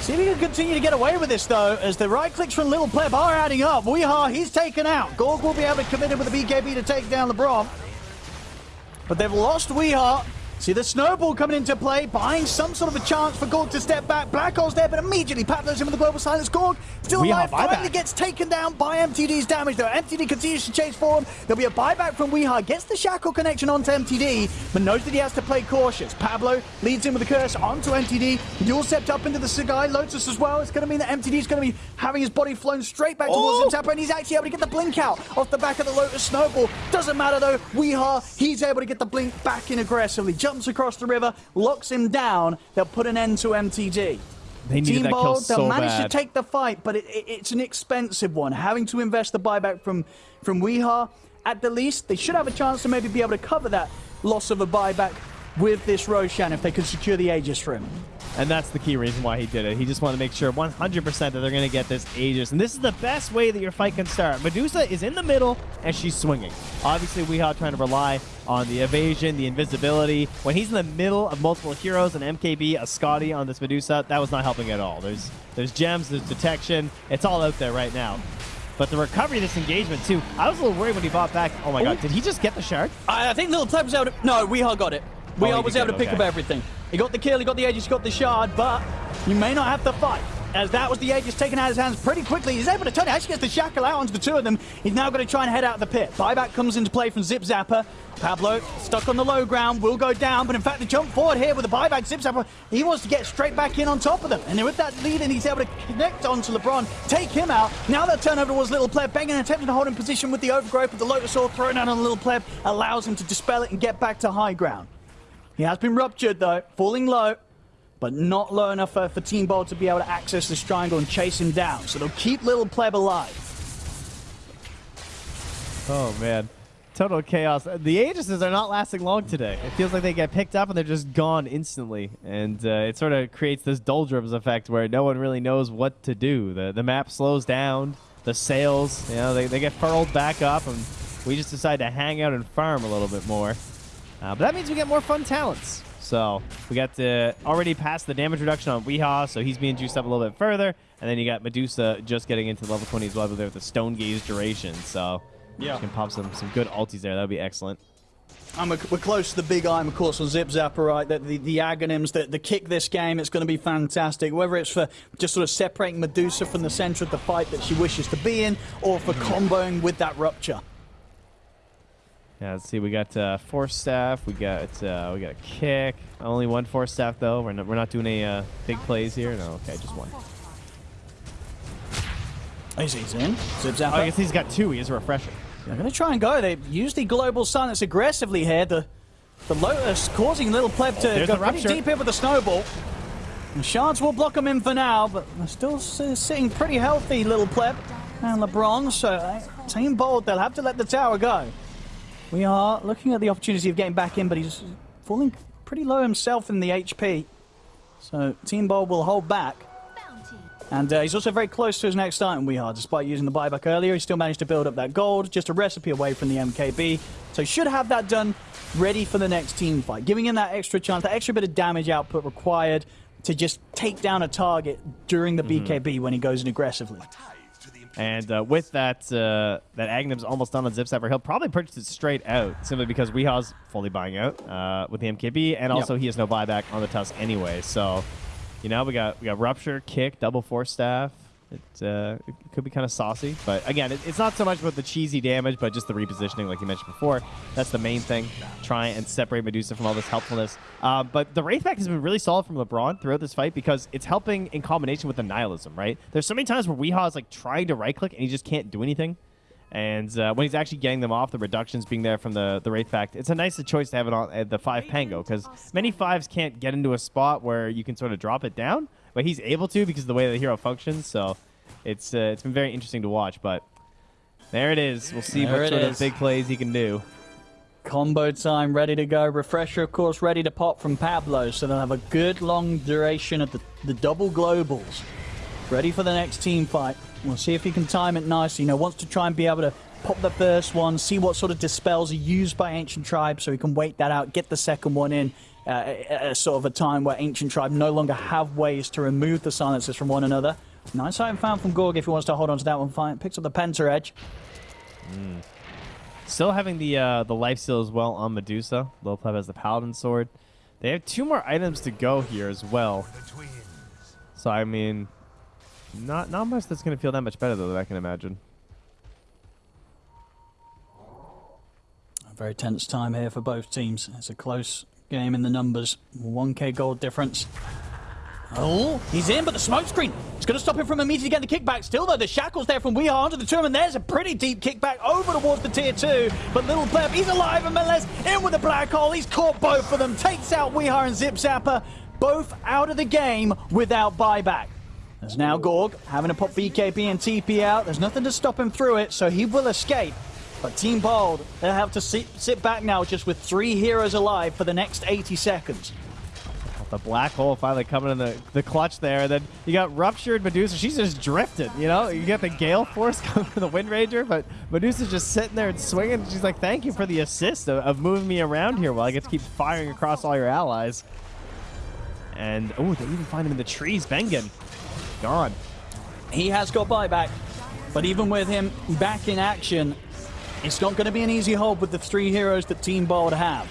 See if he can continue to get away with this, though, as the right clicks from Little Pleb are adding up. Weehaw, he's taken out. Gorg will be able to commit in with the BKB to take down LeBron. But they've lost Weehaw. See the snowball coming into play, buying some sort of a chance for Gorg to step back. Black Hole's there, but immediately Pablo's in with the global silence. Gorg still Weehaw alive, finally gets taken down by MTD's damage, though. MTD continues to chase for him. There'll be a buyback from Weehaw, gets the shackle connection onto MTD, but knows that he has to play cautious. Pablo leads him with the curse onto MTD. Duel stepped up into the Sagai Lotus as well. It's going to mean that MTD's going to be having his body flown straight back towards Oh! Intapper, and he's actually able to get the blink out off the back of the Lotus Snowball. Doesn't matter though, Weehaw, he's able to get the blink back in aggressively. Jumps across the river, locks him down. They'll put an end to MTD. They needed Team that kill Bold, so they'll manage bad. to take the fight, but it, it- it's an expensive one. Having to invest the buyback from from Weehaw, at the least, they should have a chance to maybe be able to cover that loss of a buyback with this Roshan if they can secure the Aegis for him. And that's the key reason why he did it. He just wanted to make sure 100% that they're going to get this Aegis. And this is the best way that your fight can start. Medusa is in the middle, and she's swinging. Obviously, Weehaw trying to rely on the evasion, the invisibility. When he's in the middle of multiple heroes, an MKB, a Skadi on this Medusa, that was not helping at all. There's, there's gems, there's detection. It's all out there right now. But the recovery of this engagement, too. I was a little worried when he bought back. Oh my god, oh. did he just get the shard? I, I think Little able to. No, Weehaw got it. We Oh, was able to pick okay. up everything. He got the kill, he got the Aegis, he got the shard, but you may not have to fight. As that was the Aegis taken out of his hands pretty quickly. He's able to turn it. Actually gets the shackle out onto the two of them. He's now going to try and head out of the pit. Buyback comes into play from Zip Zapper. Pablo stuck on the low ground, will go down, but in fact the jump forward here with the buyback Zip Zapper, he wants to get straight back in on top of them. And with that lead in, he's able to connect onto LeBron, take him out. Now that turnover towards Little Pleb, Bengen attempting to hold in position with the overgrowth, but the Lotus Sword thrown out on Little Pleb allows him to dispel it and get back to high ground. He has been ruptured though, falling low, but not low enough for, for Team Bald to be able to access this triangle and chase him down. So they'll keep Little Pleb alive. Oh man, total chaos. The Aegises are not lasting long today. It feels like they get picked up and they're just gone instantly, and uh, it sort of creates this doldrums effect where no one really knows what to do. The the map slows down. The sails, you know, they, they get furled back up, and we just decide to hang out and farm a little bit more. Uh, but that means we get more fun talents. So we got to already pass the damage reduction on Weehaw, so he's being juiced up a little bit further. And then you got Medusa just getting into level 20 as well there with the Stone Gaze duration. So Yeah. you can pop some, some good ultis there. That would be excellent. And we're, we're close to the big item, of course, on Zip Zapper, right? The, the, the Aghanims, the, the kick this game, it's going to be fantastic. Whether it's for just sort of separating Medusa from the center of the fight that she wishes to be in, or for comboing with that rupture. Yeah, let's see. We got uh, force staff. We got uh, we got a kick. Only one force staff though. We're not, we're not doing any uh, big plays here. No, okay, just one. He's, he's in. Zip Zapper. Oh, I guess he's got two. He is a refresher. They're going to try and go. They use the global silence aggressively here. The the Lotus causing Little Pleb to There's go pretty deep here with the snowball. The shards will block him in for now, but they're still sitting pretty healthy, Little Pleb and LeBron. So uh, Team Bald, they'll have to let the tower go. We are looking at the opportunity of getting back in, but he's falling pretty low himself in the HP. So Team Bald will hold back. And uh, he's also very close to his next item, we are. Despite using the buyback earlier, he still managed to build up that gold, just a recipe away from the MKB. So he should have that done, ready for the next team fight. Giving him that extra chance, that extra bit of damage output required to just take down a target during the BKB when he goes in aggressively. And uh, with that, uh, that Aghanim's almost done on Zip Zapper, he'll probably purchase it straight out, simply because Weehaw's fully buying out uh, with the MKB, and also he has no buyback on the Tusk anyway. So, you know, we got we got Rupture, Kick, Double Force Staff. It, uh, it could be kind of saucy, but again, it, it's not so much about the cheesy damage, but just the repositioning, like you mentioned before. That's the main thing. Try and separate Medusa from all this helpfulness. Uh, but the Wraith Pact has been really solid from LeBron throughout this fight because it's helping in combination with the Nihilism, right? There's so many times where Weehaw is like trying to right click and he just can't do anything. And uh, when he's actually getting them off, the reductions being there from the, the Wraith Pact, it's a nice choice to have it on uh, the 5 Pango because many 5s can't get into a spot where you can sort of drop it down, but he's able to because of the way the hero functions. So it's uh, it's been very interesting to watch. But there it is. We'll see There what sort is. of big plays he can do. Combo time, ready to go. Refresher, of course, ready to pop from Pablo, so they'll have a good long duration of the, the double globals. Ready for the next team fight. We'll see if he can time it nicely. You know, wants to try and be able to pop the first one, see what sort of dispels are used by Ancient Tribe, so he can wait that out, get the second one in uh, at a sort of a time where Ancient Tribe no longer have ways to remove the silences from one another. Nice item found from Gorg if he wants to hold on to that one. Fine. Picks up the Penta Edge. Still having the uh, the life steal as well on Medusa. Lopleb has the Paladin sword. They have two more items to go here as well. So I mean, not not much that's gonna feel that much better though. That I can imagine. Very tense time here for both teams. It's a close game in the numbers. 1k gold difference. Oh, he's in, but the smoke screen. It's going to stop him from immediately getting the kickback. Still, though, the shackles there from Weehaw onto the two, and there's a pretty deep kickback over towards the tier two. But Little Pleb, he's alive, and Melez in with the black hole. He's caught both of them, takes out Weehaw and Zip Zapper, both out of the game without buyback. There's now Gorg having to pop BKB and TP out. There's nothing to stop him through it, so he will escape. But Team Bald, they'll have to sit, sit back now just with three heroes alive for the next 80 seconds. The black hole finally coming in the, the clutch there. And then you got ruptured Medusa. She's just drifted, you know? You get the Gale Force coming from the Wind Ranger, but Medusa's just sitting there and swinging. She's like, thank you for the assist of, of moving me around here while I get to keep firing across all your allies. And, oh, they even find him in the trees. Bengen. Gone. He has got buyback, but even with him back in action, it's not going to be an easy hold with the three heroes that Team Bald have.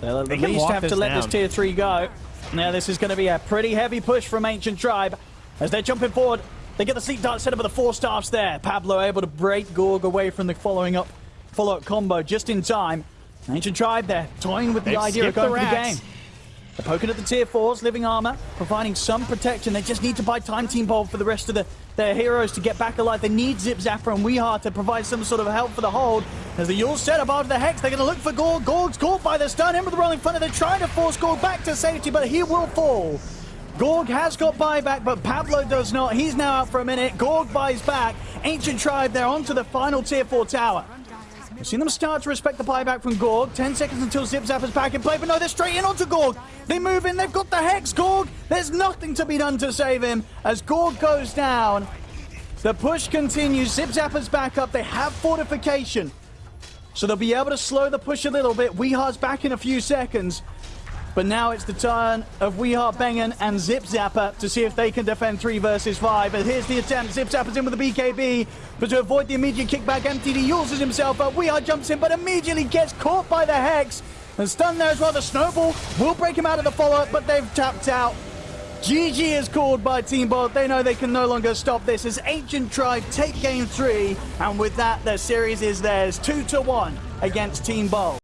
They'll at They least have to let this tier 3 go. Now this is going to be a pretty heavy push from Ancient Tribe. As they're jumping forward, they get the sleep dart set up with the force staffs there. Pablo able to break Gorg away from the following up follow-up combo just in time. Ancient Tribe there, toying with the They've idea of skipped the going for the game. They're poking at the tier 4s, living armor, providing some protection. They just need to buy time Team Bald for the rest of the, their heroes to get back alive. They need Zip Zapper and Weeheart to provide some sort of help for the hold. As the Eul set up after the Hex, they're going to look for Gorg. Gorg's caught by the stun. With the rolling thunder. They're trying to force Gorg back to safety, but he will fall. Gorg has got buyback, but Pablo does not. He's now out for a minute. Gorg buys back. Ancient Tribe, they're onto the final tier 4 tower. We've seen them start to respect the buyback from Gorg. 10 seconds until Zip Zapper's back in play, but no, they're straight in onto Gorg. They move in, they've got the Hex, Gorg. There's nothing to be done to save him as Gorg goes down. The push continues. Zip Zapper's back up. They have fortification. So they'll be able to slow the push a little bit. Weehar's back in a few seconds. But now it's the turn of Weehart Bengen and Zip Zapper to see if they can defend 3 versus 5. And here's the attempt. Zip Zapper's in with the BKB. But to avoid the immediate kickback, MTD uses himself up. Weehart jumps in, but immediately gets caught by the Hex. And stunned there as well. The Snowball will break him out of the follow-up, but they've tapped out. GG is called by Team Bald. They know they can no longer stop this as Ancient Tribe take game three. And with that, their series is theirs 2 to 1 against Team Bald.